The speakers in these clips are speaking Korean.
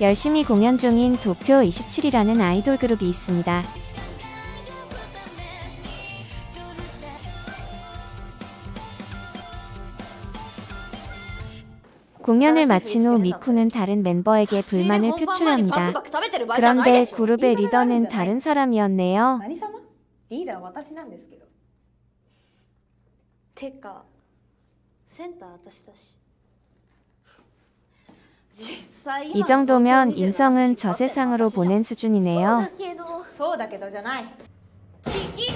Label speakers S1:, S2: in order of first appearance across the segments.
S1: 열심히 공연 중인 도쿄 27이라는 아이돌 그룹이 있습니다. 공연을 마친 후 미쿠는 다른 멤버에게 불만을 표출합니다. 그런데 그룹의 리더는 다른 사람이었네요.
S2: 센터 아저씨다시
S1: 이 정도면 인성은 저 세상으로 보낸 수준이네요.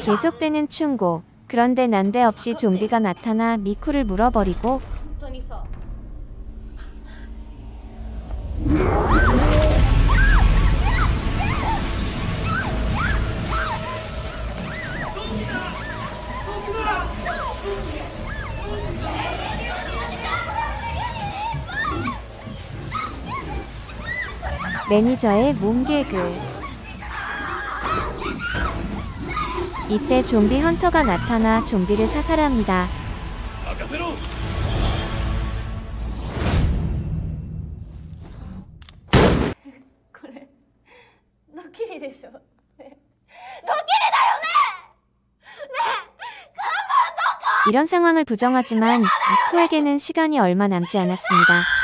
S1: 계속되는 충고. 그런데 난데없이 좀비가 나타나 미쿠를 물어버리고 매니저의 몸개그 이때 좀비 헌터가 나타나 좀비를 사살합니다. 이런 상황을 부정하지만 이코에게는 시간이 얼마 남지 않았습니다.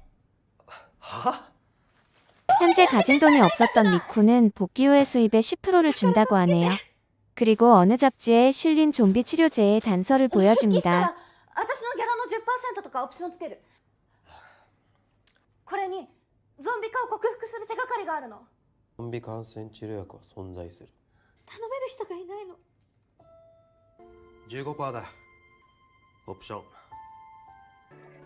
S1: 현재 가진 돈이 없었던 미쿠는 복귀 후의 수입의 10%를 준다고 하네요. 그리고 어느 잡지에 실린 좀비 치료제의 단서를
S2: 復帰した
S1: 보여줍니다.
S2: ら私のギャラの10%とかオプションつけるこれにゾンビ化を克服する手がかりがあるの
S3: ゾンビ感染治療薬は存在する
S2: 頼める人がいないの
S3: 15%だオプション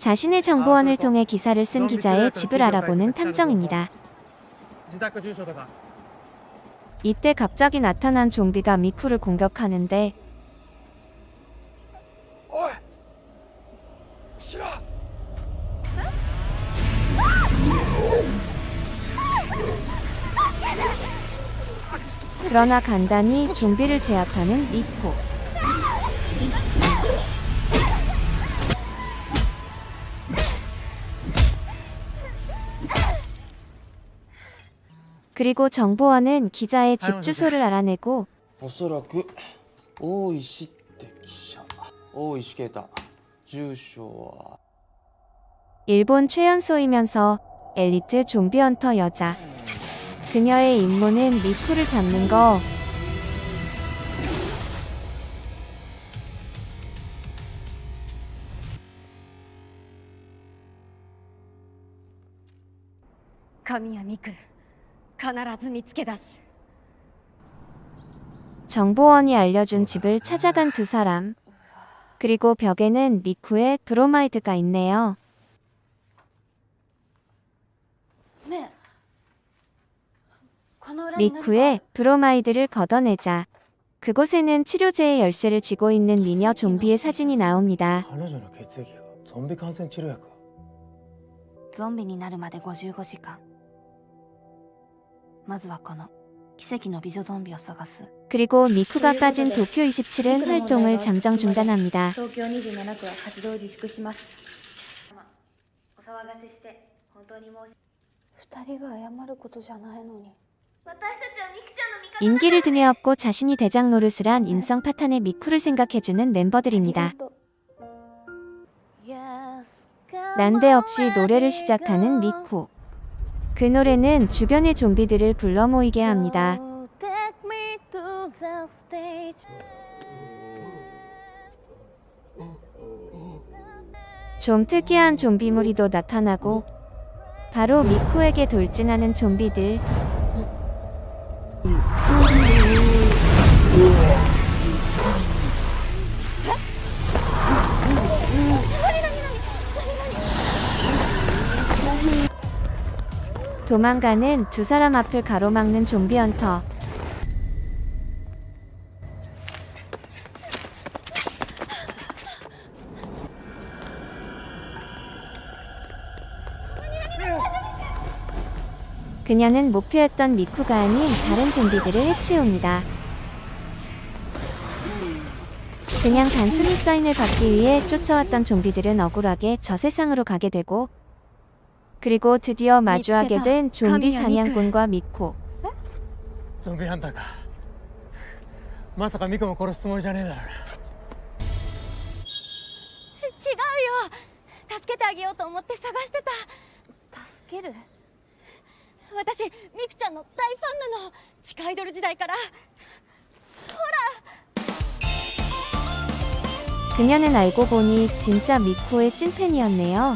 S1: 자신의 정보원을 통해 기사를 쓴 기자의 집을 알아보는 탐정입니다. 이때 갑자기 나타난 좀비가 미쿠를 공격하는데 그러나 간단히 좀비를 제압하는 미쿠 그리고 정보원은 기자의 집 주소를 알아내고
S3: 어서라그 오이시 네, 기자. 오이시게다. 주소와.
S1: 일본 최연소이면서 엘리트 좀비헌터 여자. 그녀의 임무는 미쿠를 잡는 거.
S2: 가미야 미쿠 必ず見つけ出す
S1: 정보원이 알려준 집을 찾아간 두 사람. 그리고 벽에는 미쿠의 브로마이드가 있네요.
S2: ねえこの裏に何か
S1: 미쿠의 브로마이드를 걷어내자. 그곳에는 치료제의 열쇠를 쥐고 있는 미녀 좀비의 사진이 나옵니다.
S3: 彼女の血液がゾンビ感染治療薬
S2: ゾンビになるまで55時間 まずはこの奇跡の美女ゾンビを探す
S1: 그리고 미쿠가 빠진 도쿄 27은 활동을 잠정 중단합니다.
S4: 東京27区は活動を自粛しますお騒がせして本当に申し
S2: 二人が謝ることじゃないのに
S1: 인기를 등에 업고 자신이 대장 노릇을 한 인성 파탄의 미쿠를 생각해주는 멤버들입니다. 난데없이 노래를 시작하는 미쿠. 그 노래는 주변의 좀비들을 불러 모이게 합니다. 좀 특이한 좀비 무리도 나타나고 바로 미쿠에게 돌진하는 좀비들. 도망가는 두 사람 앞을 가로막는 좀비 헌터. 그녀는 목표였던 미쿠가 아닌 다른 좀비들을 해치웁니다. 그냥 단순히 사인을 받기 위해 쫓아왔던 좀비들은 억울하게 저 세상으로 가게 되고 그리고 드디어 마주하게 된 좀비 사냥꾼과 미쿠
S5: ゾンビハンターかまさかミコも殺すつもりじゃねえだろうな
S2: 違うよ助けてあげようと思って探してた助ける私ミクちゃんの大ファンなの地下アイドル時代から
S1: 그녀는 알고 보니 진짜 미코의 찐팬이었네요.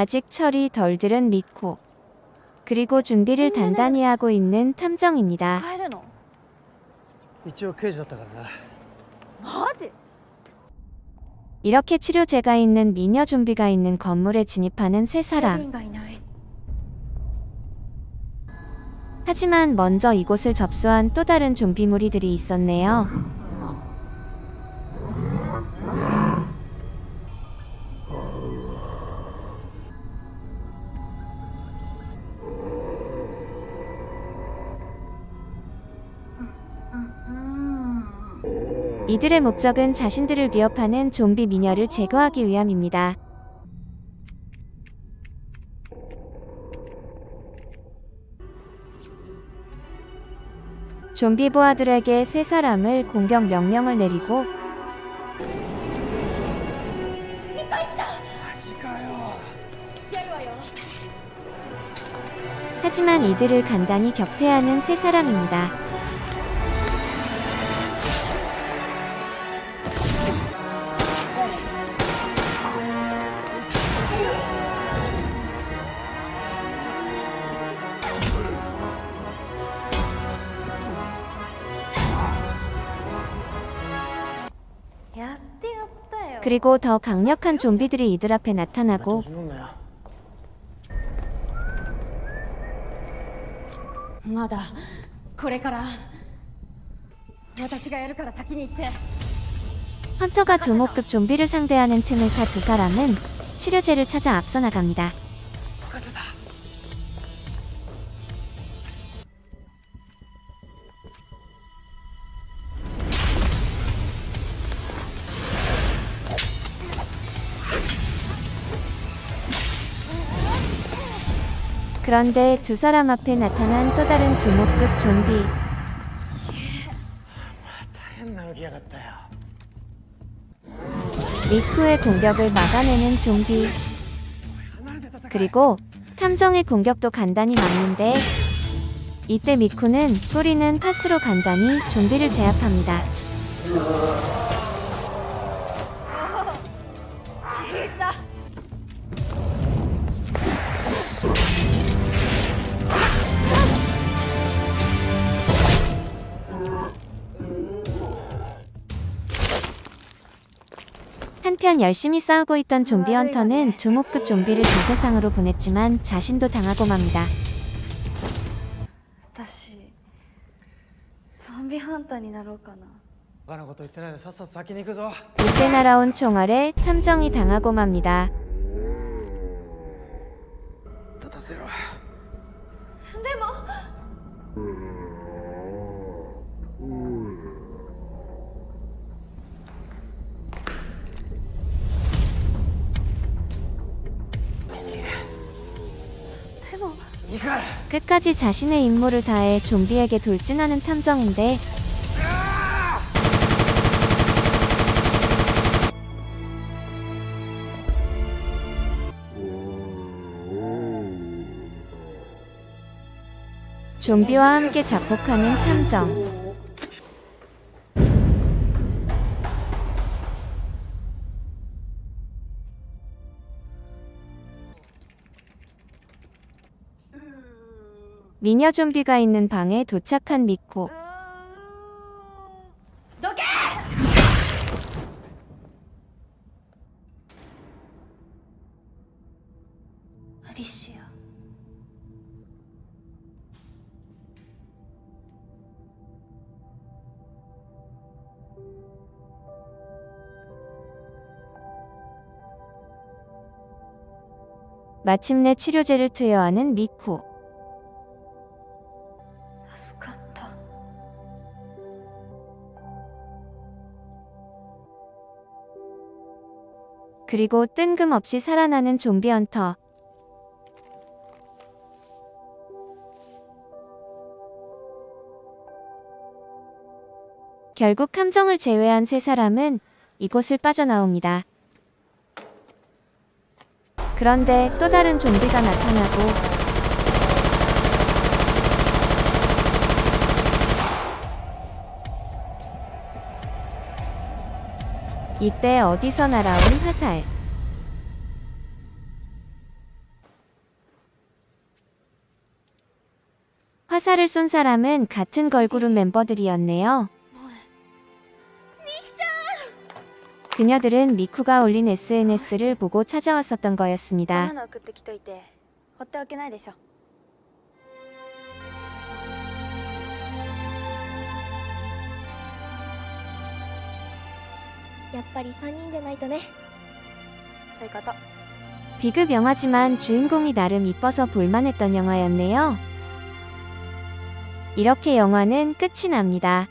S1: 아직 철이 덜 들은 미코. 그리고 준비를 단단히 하고 있는 탐정입니다. 이렇게 치료제가 있는 미녀 좀비가 있는 건물에 진입하는 세 사람. 하지만 먼저 이곳을 접수한 또 다른 좀비 무리들이 있었네요. 이들의 목적은 자신들을 위협하는 좀비 미녀를 제거하기 위함입니다. 좀비 보아들에게 세 사람을 공격 명령을 내리고 하지만 이들을 간단히 격퇴하는 세 사람입니다. 그리고 더 강력한 좀비들이 이들 앞에 나타나고
S3: 調子乗んなよ
S2: まだこれから私がやるから先に行って
S1: 헌터가 두목급 좀비를 상대하는 틈을 타 두 사람은 치료제를 찾아 앞서 나갑니다. 그런데 두 사람 앞에 나타난 또 다른 두목급 좀비. 리쿠의 공격을 막아내는 좀비. 그리고 탐정의 공격도 간단히 막는데 이때 미쿠는 뿌리는 파스로 간단히 좀비를 제압합니다. 어, 한편 열심히 싸우고 있던 좀비 헌터는 두목급 좀비를 저세상으로 보냈지만 자신도 당하고 맙니다.
S5: 다시 좀비 헌터니 나올까나.
S1: 이때 날아온 총알에 탐정이 당하고 맙니다.
S4: も
S1: 끝까지 자신의 임무를 다해 좀비에게 돌진하는 탐정인데 좀비와 함께 자폭하는 탐정. 미녀 좀비가 있는 방에 도착한 미코.
S4: 너게! 어디시여?
S1: 마침내 치료제를 투여하는 미코. 그리고 뜬금없이 살아나는 좀비 헌터. 결국 탐정을 제외한 세 사람은 이곳을 빠져나옵니다. 그런데 또 다른 좀비가 나타나고 이때 어디서 날아온 화살. 화살을 쏜 사람은 같은 걸그룹 멤버들이었네요. 그녀들은 미쿠가 올린 SNS를 보고 찾아왔었던 거였습니다.
S2: やっぱり3人じゃないとね
S4: そういうこと
S1: B급 영화지만 주인공이 나름 이뻐서 볼만했던 영화였네요. 이렇게 영화는 끝이 납니다.